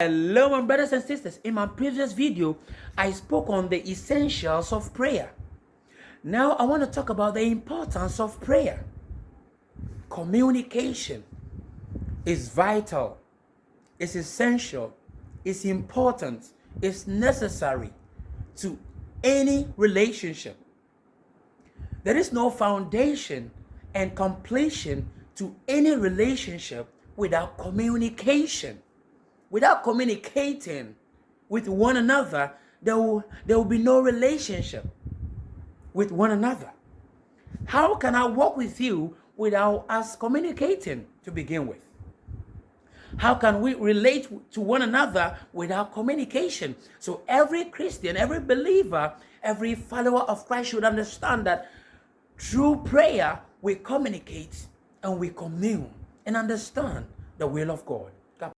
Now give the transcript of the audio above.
Hello my brothers and sisters. In my previous video, I spoke on the essentials of prayer. Now I want to talk about the importance of prayer. Communication is vital, it's essential, it's important, it's necessary to any relationship. There is no foundation and completion to any relationship without communication without communicating with one another, there will, there will be no relationship with one another. How can I walk with you without us communicating to begin with? How can we relate to one another without communication? So every Christian, every believer, every follower of Christ should understand that through prayer, we communicate and we commune and understand the will of God.